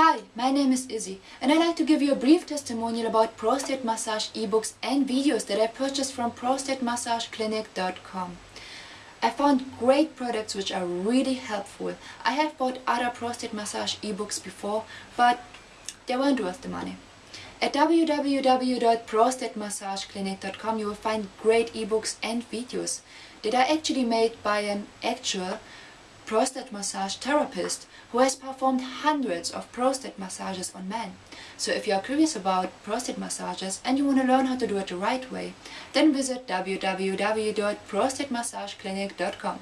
Hi, my name is Izzy and I'd like to give you a brief testimonial about prostate massage ebooks and videos that I purchased from prostatemassageclinic.com. I found great products which are really helpful. I have bought other prostate massage ebooks before, but they weren't worth the money. At www.prostatemassageclinic.com you will find great ebooks and videos that are actually made by an actual prostate massage therapist who has performed hundreds of prostate massages on men. So if you are curious about prostate massages and you want to learn how to do it the right way, then visit www.prostatemassageclinic.com.